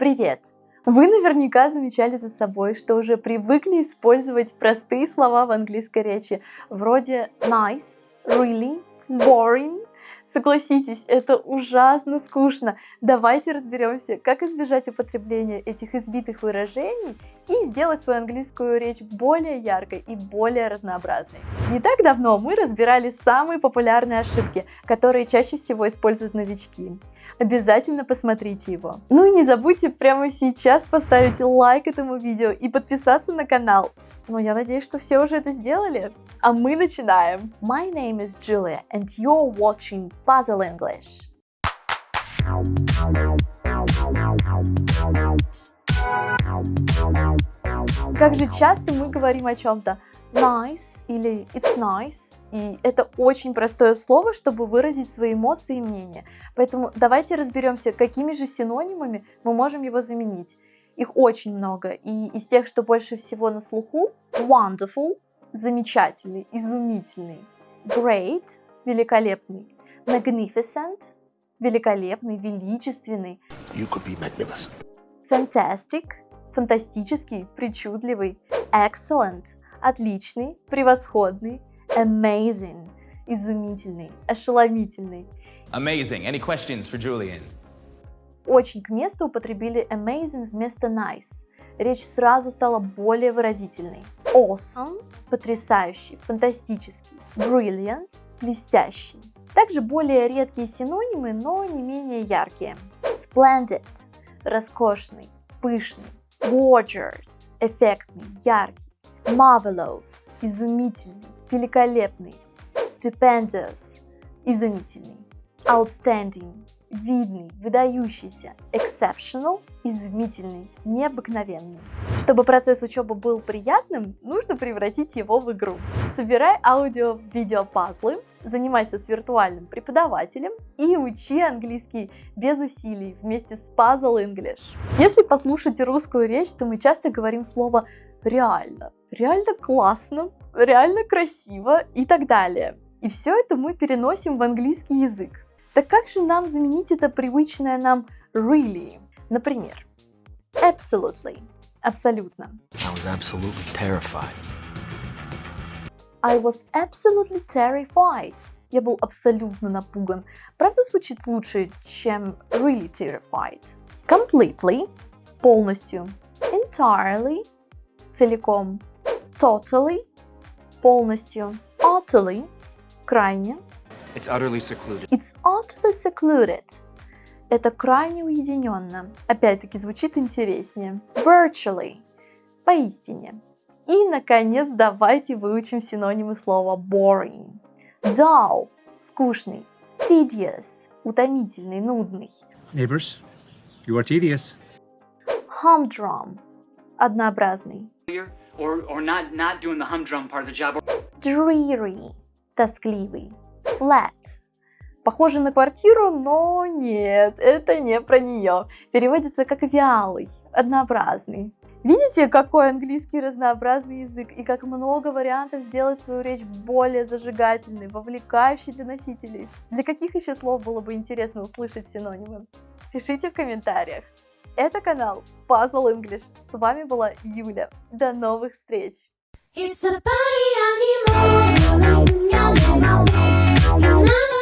Привет! Вы наверняка замечали за собой, что уже привыкли использовать простые слова в английской речи, вроде nice, really, boring. Согласитесь, это ужасно скучно. Давайте разберемся, как избежать употребления этих избитых выражений и сделать свою английскую речь более яркой и более разнообразной. Не так давно мы разбирали самые популярные ошибки, которые чаще всего используют новички. Обязательно посмотрите его. Ну и не забудьте прямо сейчас поставить лайк этому видео и подписаться на канал. Но я надеюсь, что все уже это сделали. А мы начинаем. My name is Julia and you're watching Puzzle English. Как же часто мы говорим о чем-то nice или it's nice, и это очень простое слово, чтобы выразить свои эмоции и мнения. Поэтому давайте разберемся, какими же синонимами мы можем его заменить. Их очень много, и из тех, что больше всего на слуху, wonderful, замечательный, изумительный, great, великолепный, magnificent, великолепный, величественный, You could be magnificent. fantastic, фантастический, причудливый, excellent, отличный, превосходный, amazing, изумительный, ошеломительный. Amazing. Any questions for Julian? Очень к месту употребили amazing вместо nice. Речь сразу стала более выразительной. Awesome – потрясающий, фантастический. Brilliant – блестящий. Также более редкие синонимы, но не менее яркие. Splendid – роскошный, пышный. Gorgeous – эффектный, яркий. Marvelous – изумительный, великолепный. Stupendous – изумительный. Outstanding – видный, выдающийся. Exceptional – изумительный, необыкновенный. Чтобы процесс учебы был приятным, нужно превратить его в игру. Собирай аудио-видео-пазлы, занимайся с виртуальным преподавателем и учи английский без усилий вместе с Puzzle English. Если послушать русскую речь, то мы часто говорим слово «реально», «реально классно», «реально красиво» и так далее. И все это мы переносим в английский язык. Так как же нам заменить это привычное нам really? Например, absolutely – абсолютно. I was absolutely terrified. I was absolutely terrified. Я был абсолютно напуган. Правда, звучит лучше, чем really terrified. Completely – полностью. Entirely – целиком. Totally – полностью. Utterly – крайне. It's utterly secluded. It's utterly secluded. Это крайне уединенно. Опять-таки звучит интереснее. Virtually. Поистине. И, наконец, давайте выучим синонимы слова boring. Dull. Скучный. Tedious. Утомительный, нудный. Neighbors, you are tedious. Humdrum. Однообразный. or or not not doing the humdrum part of the job. Dreary. Тоскливый. Flat. Похоже на квартиру, но нет, это не про нее. Переводится как вялый, однообразный. Видите, какой английский разнообразный язык и как много вариантов сделать свою речь более зажигательной, вовлекающей для носителей. Для каких еще слов было бы интересно услышать синонимы? Пишите в комментариях. Это канал Puzzle English. С вами была Юля. До новых встреч! It's a party animal.